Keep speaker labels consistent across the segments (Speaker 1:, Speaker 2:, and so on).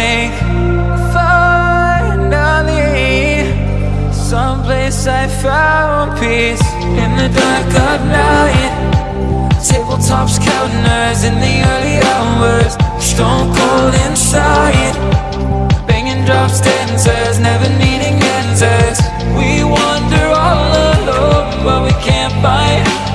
Speaker 1: think finally Someplace I found peace. In the dark of night Tabletops counting eyes in the early hours Stone cold inside. Banging drops, dancers, never needing answers. We wander all alone, but we can't find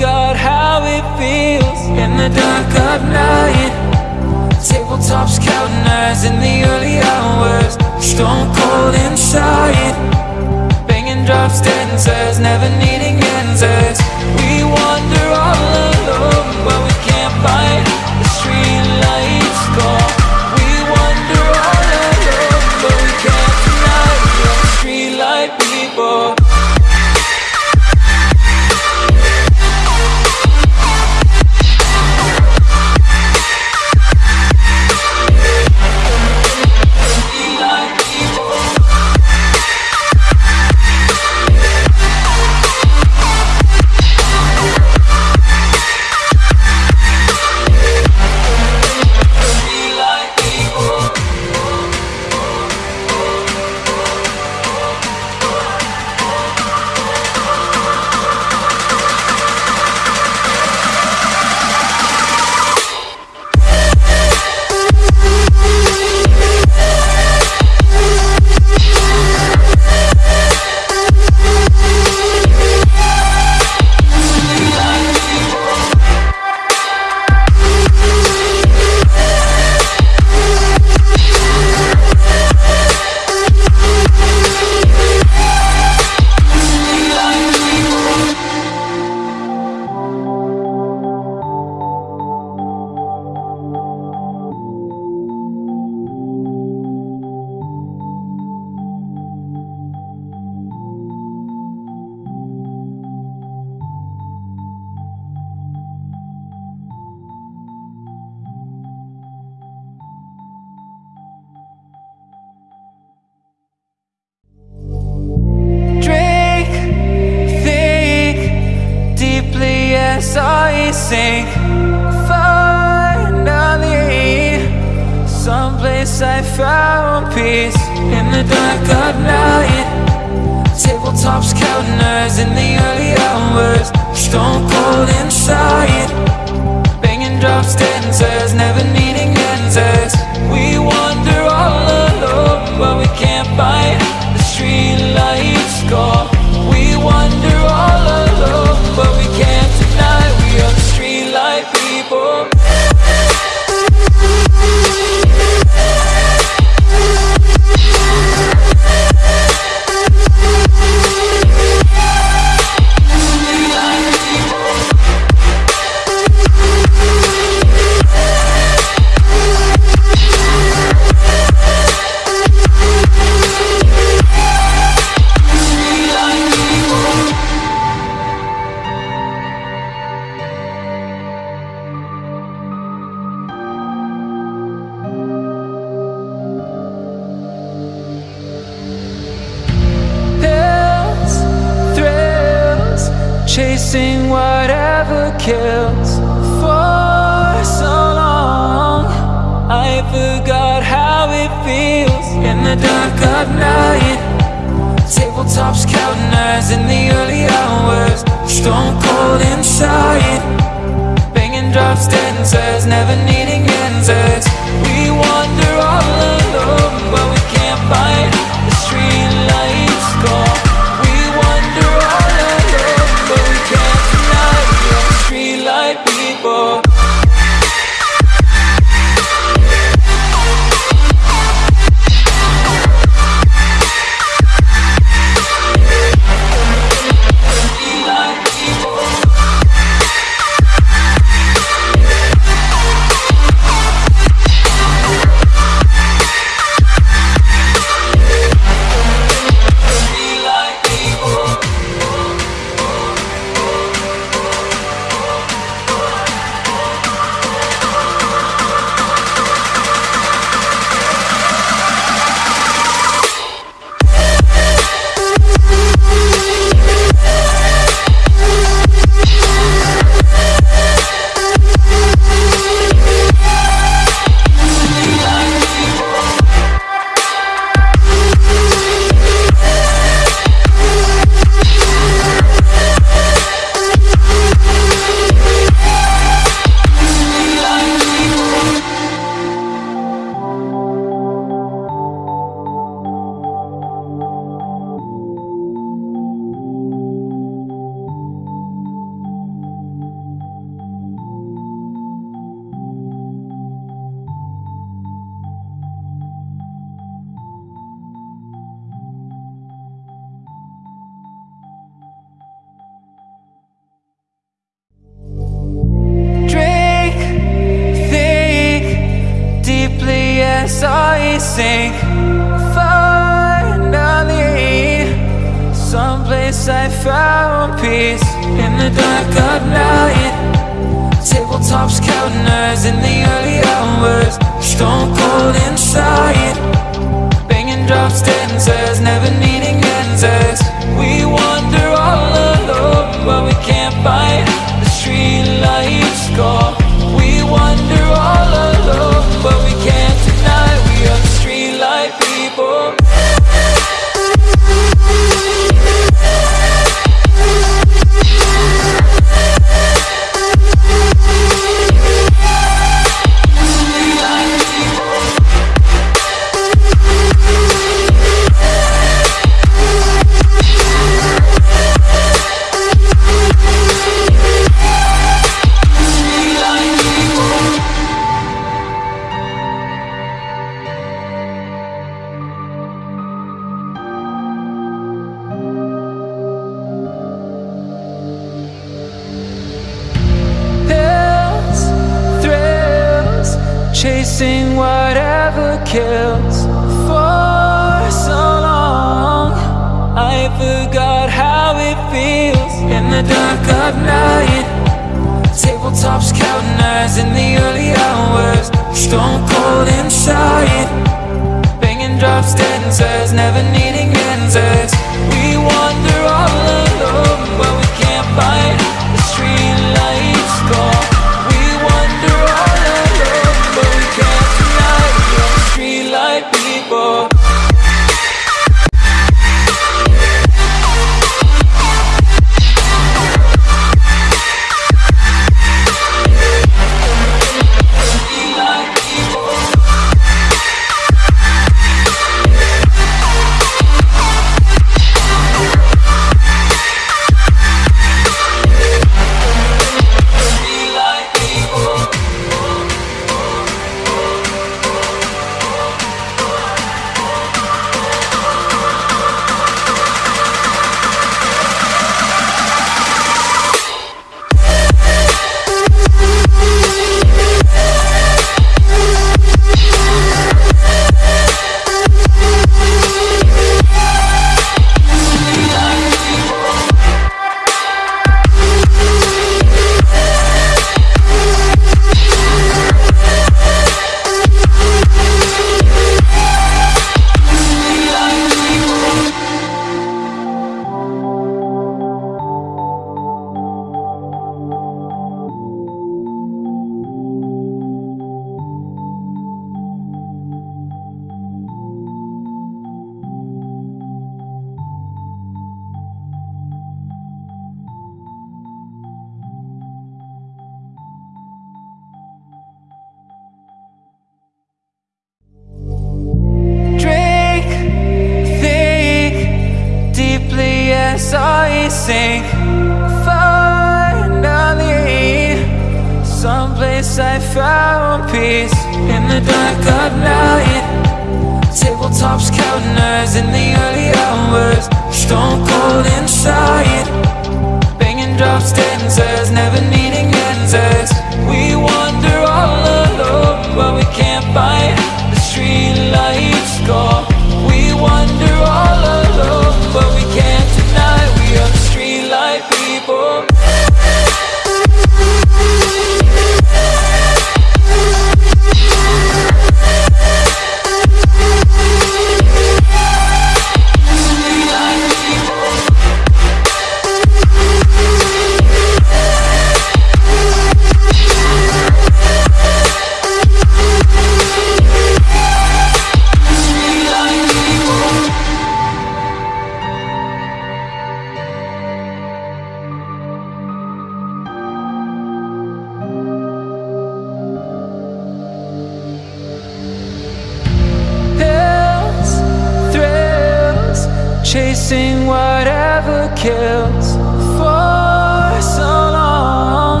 Speaker 1: chasing whatever kills for so long.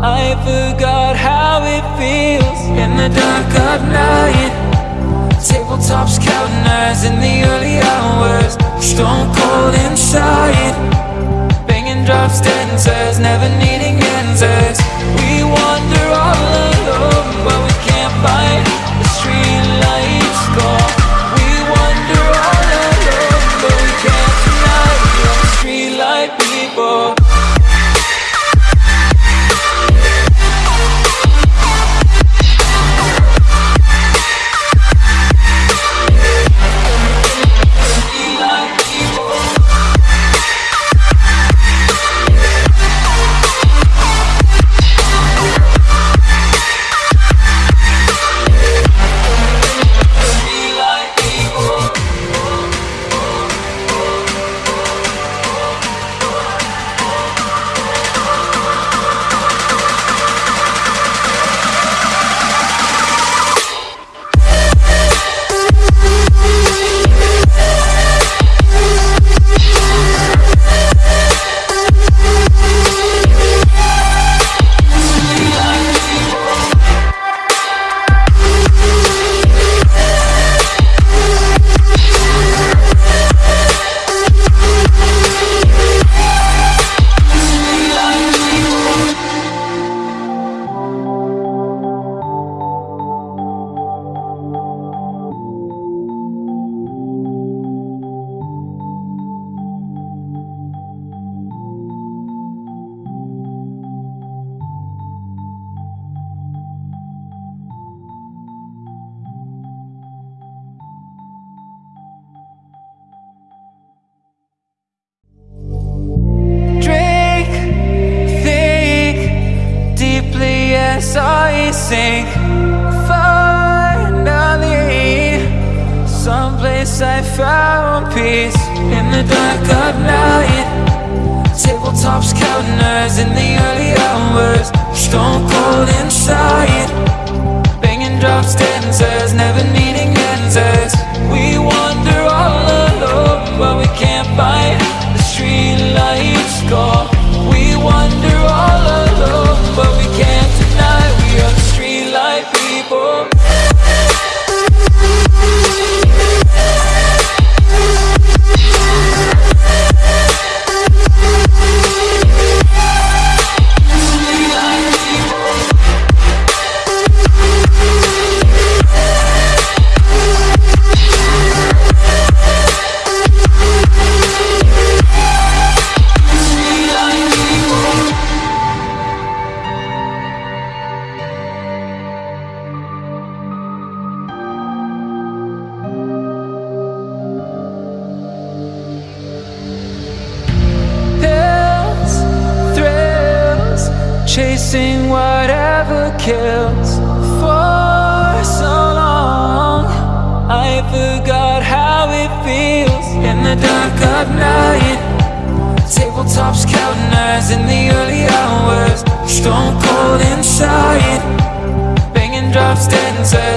Speaker 1: I forgot how it feels in the dark of night. Tabletops counting eyes in the early hours, stone cold inside. Banging drops, dancers, never needing.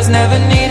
Speaker 1: never need.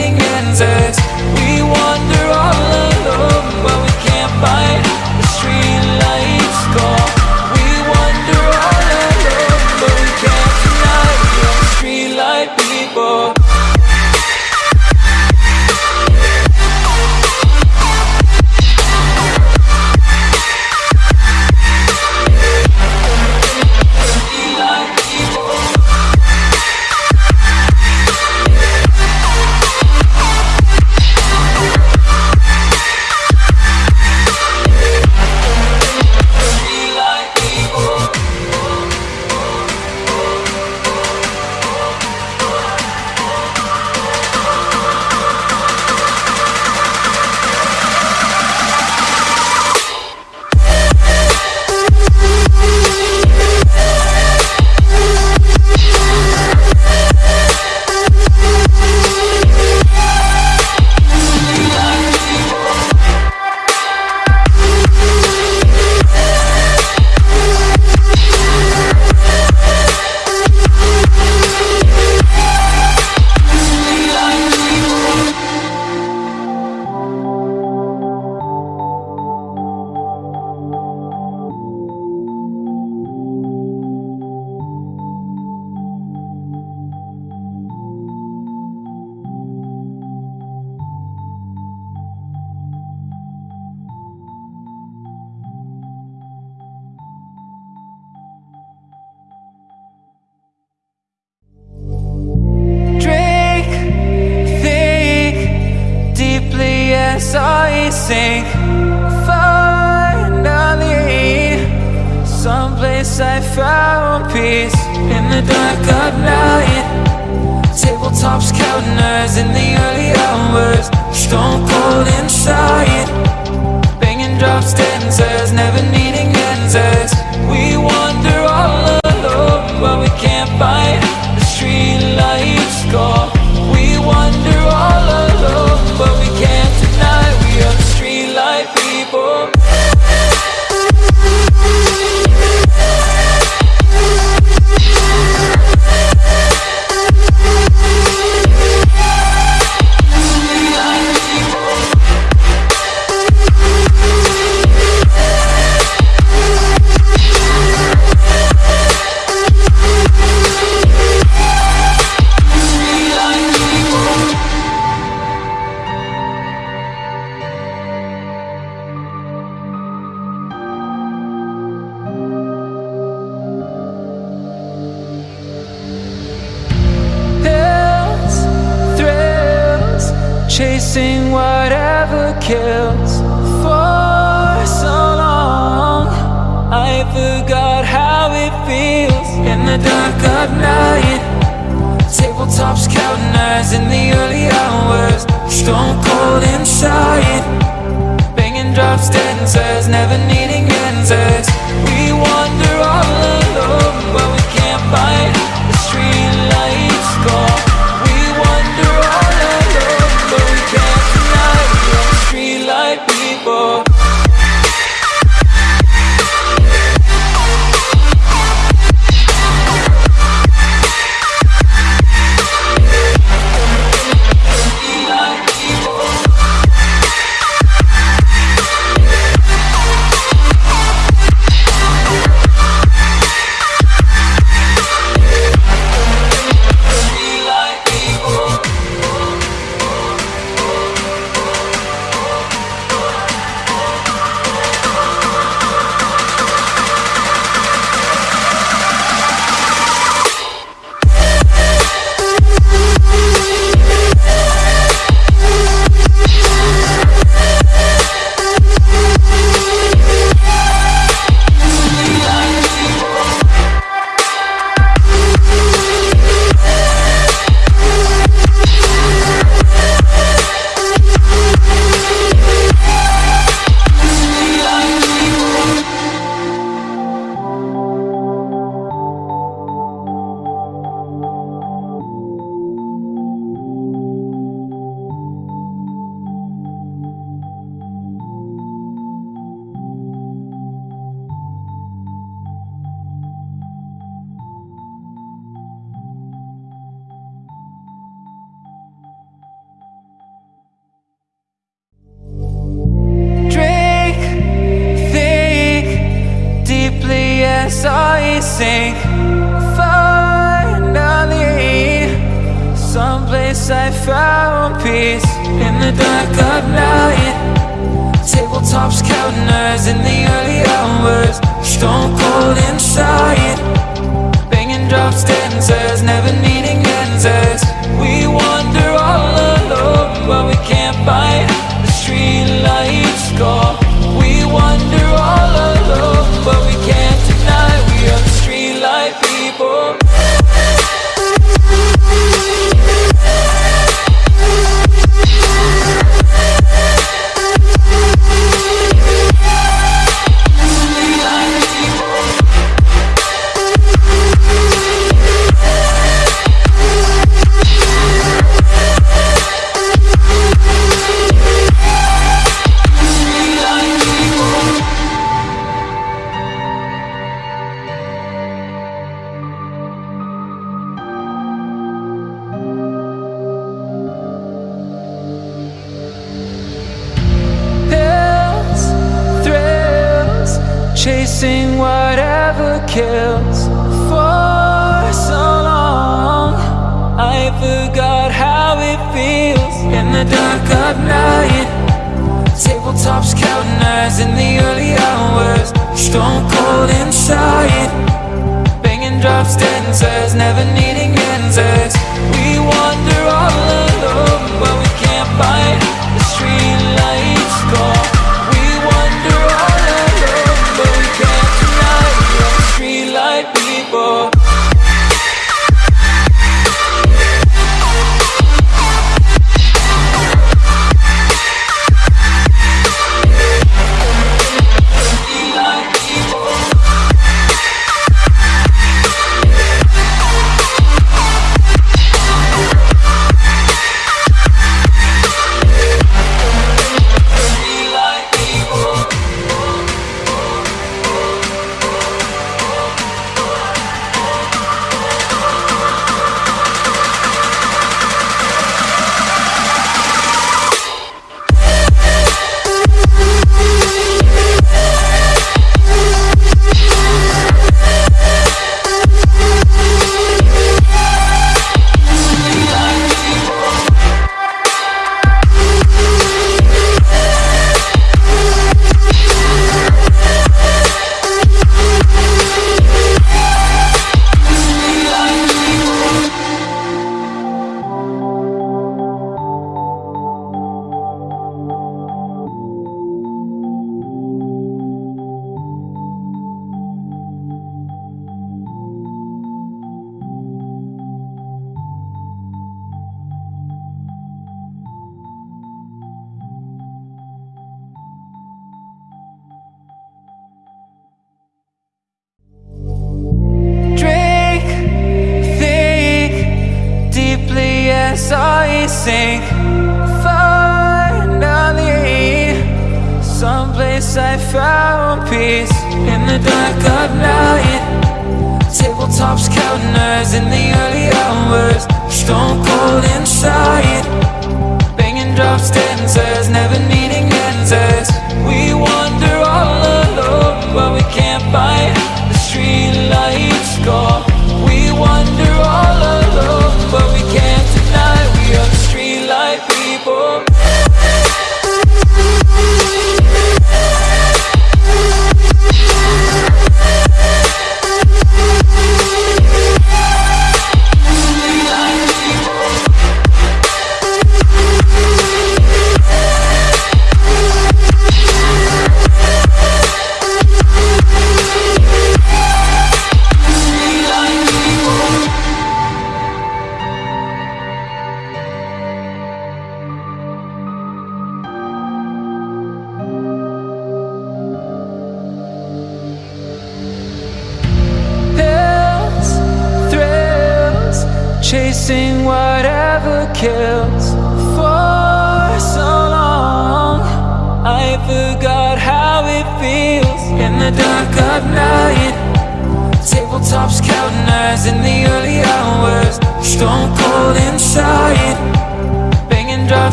Speaker 1: guess I found peace In the dark of night. Tabletops counting eyes in the early hours Stone cold inside. Banging drops, dancers, never needing answers. We want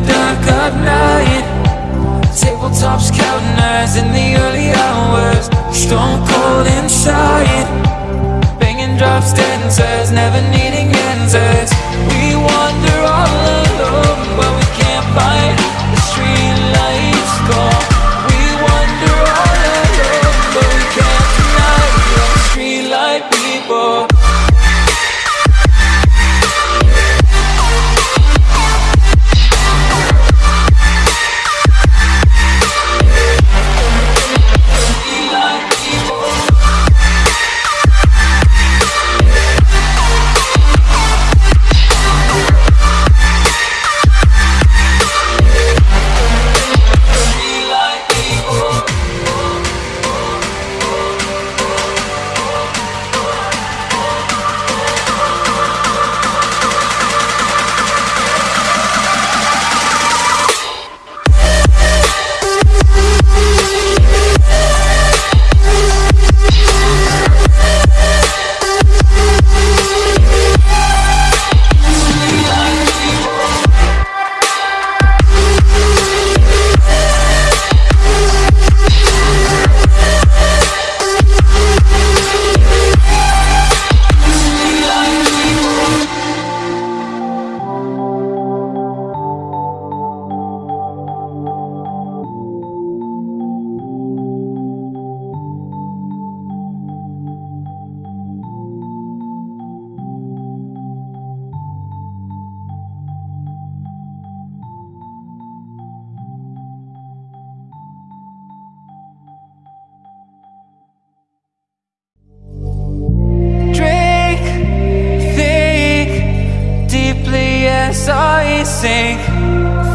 Speaker 1: the dark of night. Tabletops counting eyes in the early hours. Stone cold inside. Banging drops, dead and says never needing sing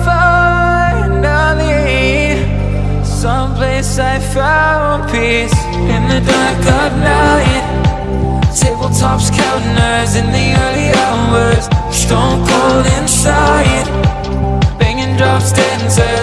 Speaker 1: Finally Someplace I found peace. In the dark of night Tabletops counters in the early hours Stone cold inside. Banging drops dancers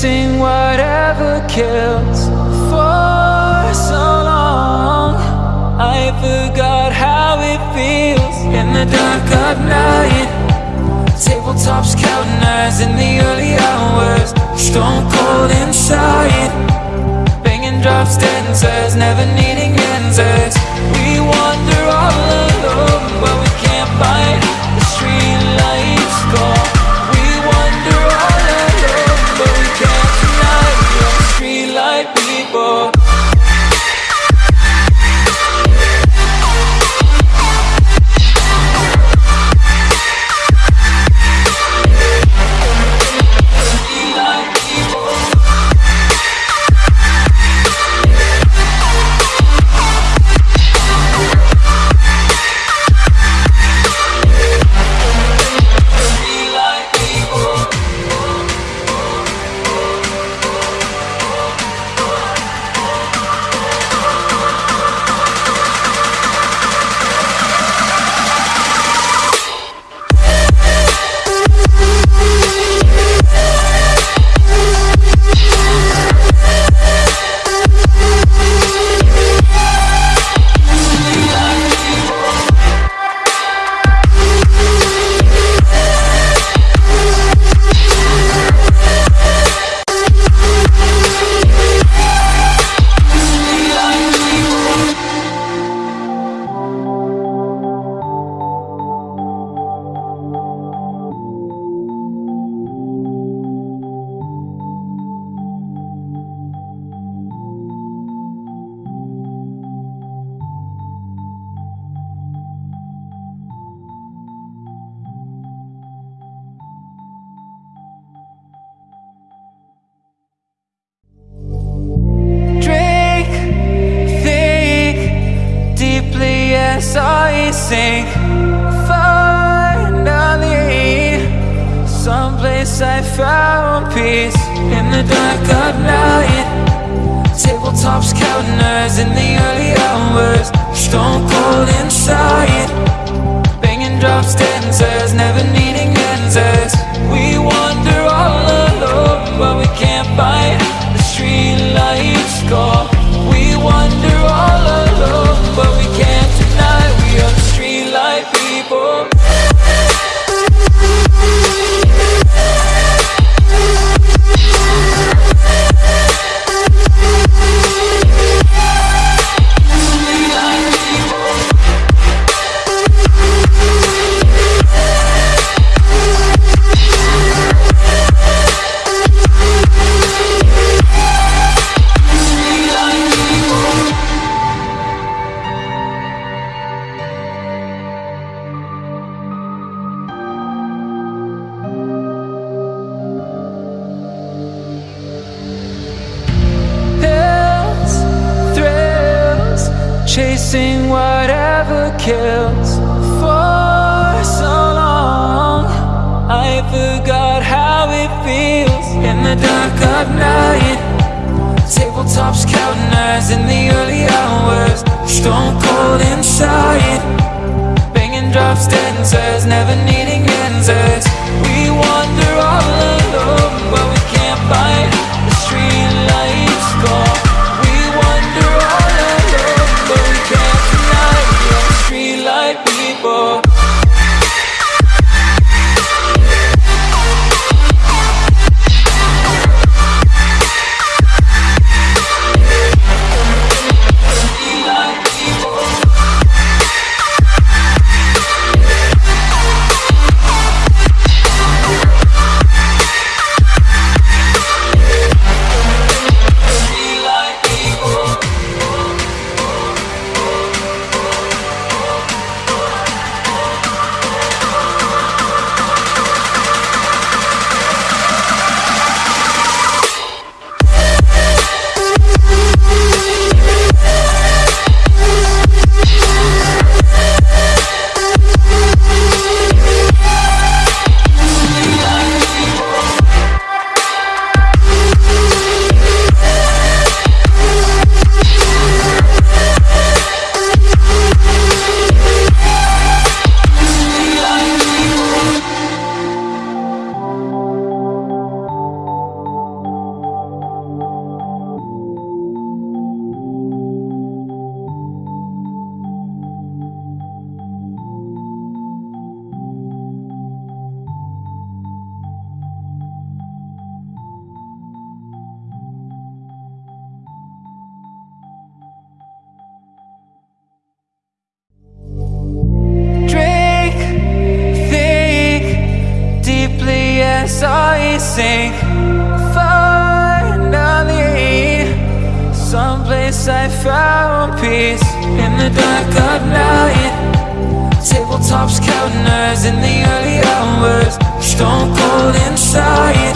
Speaker 1: chasing whatever kills for so long. I forgot how it feels in the dark of night. Tabletops counting eyes in the early hours. Stone cold inside. Banging drops, dead and says never need held inside. Banging drops, dead and says never needed think finally Someplace I found peace. In the dark of night Tabletops counting in the early hours Stone cold inside.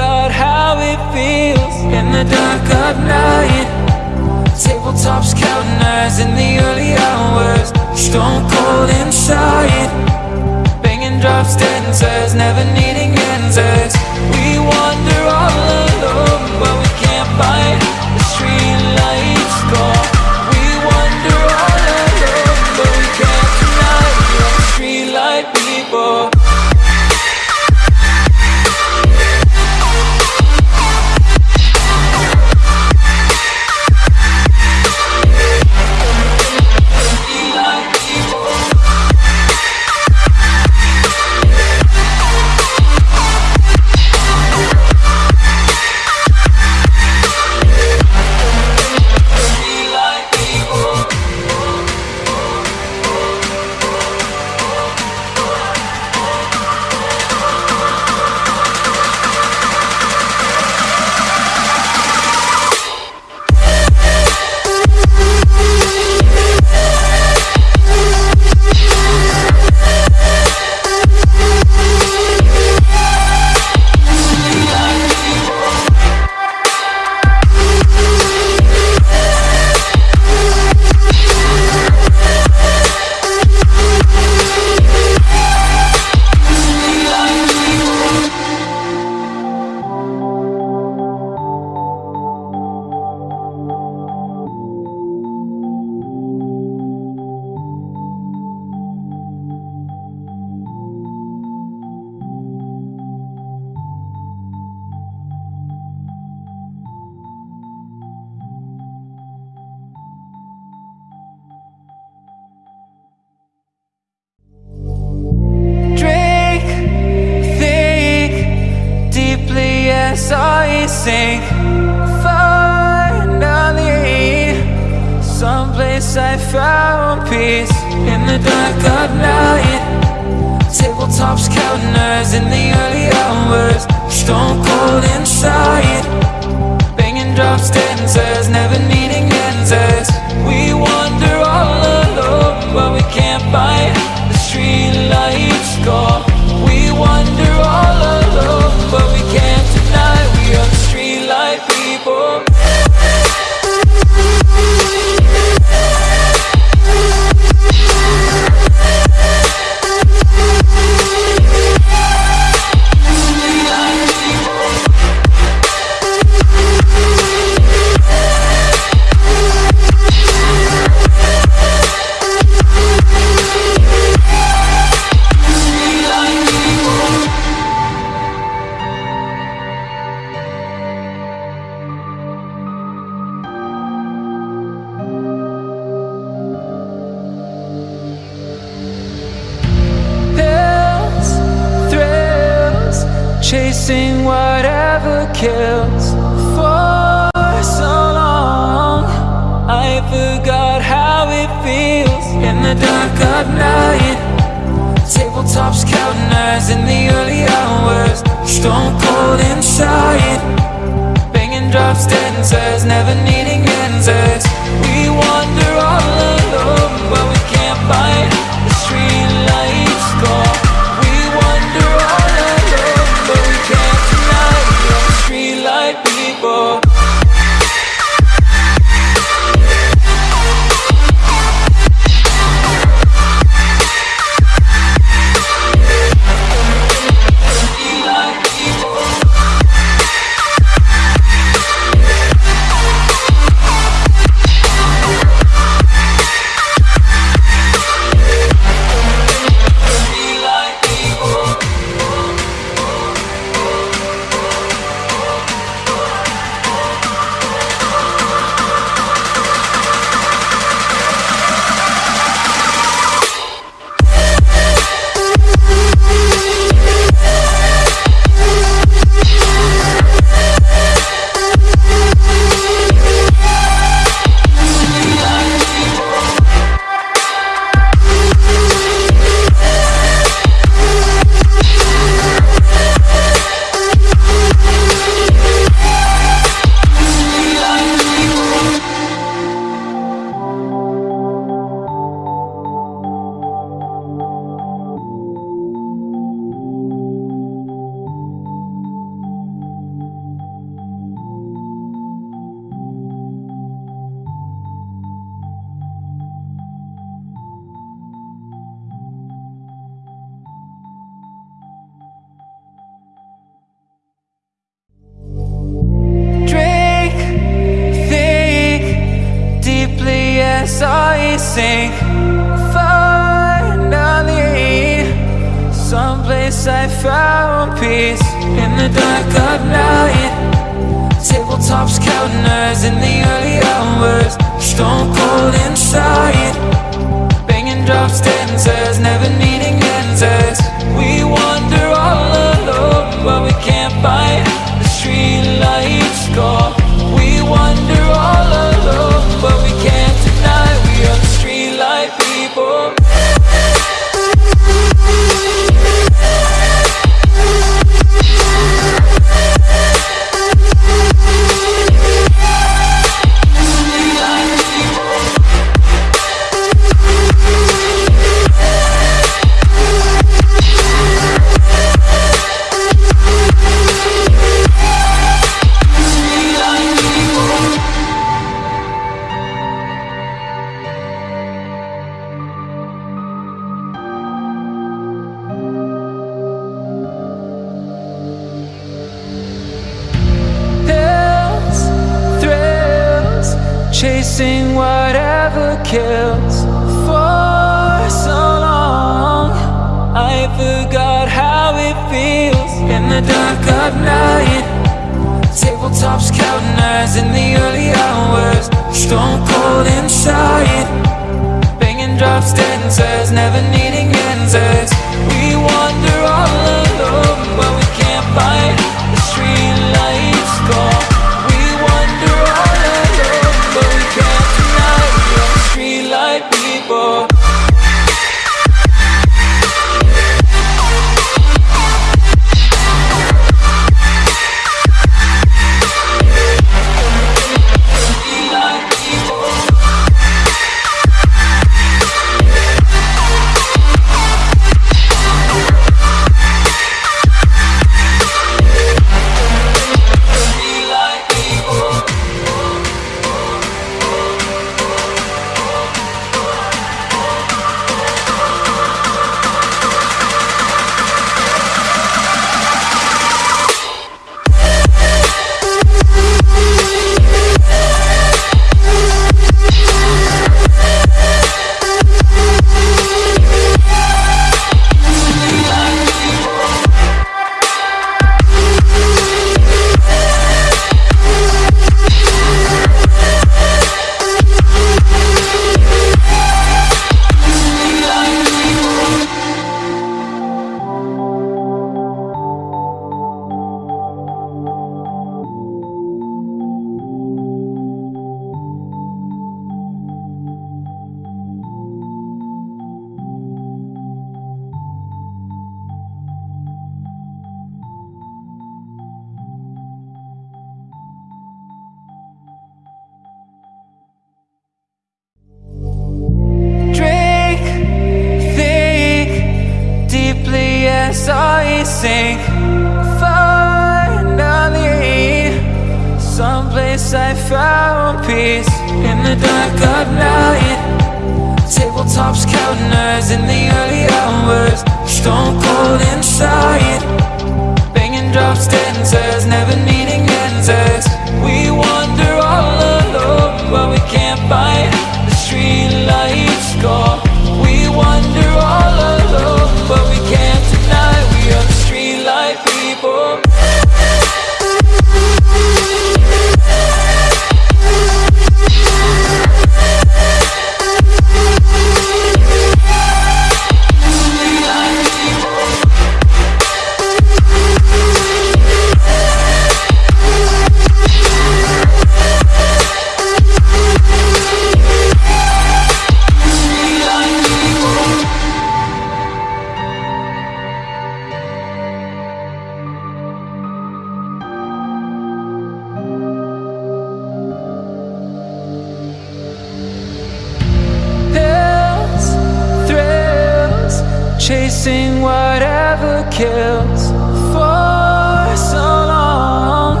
Speaker 1: kills for so long.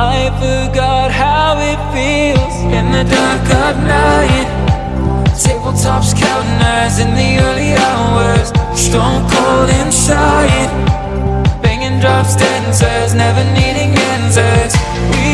Speaker 1: I forgot how it feels In the dark of night. Tabletops counting eyes in the early hours. Stone cold inside. Banging drops, dancers, never needing answers. We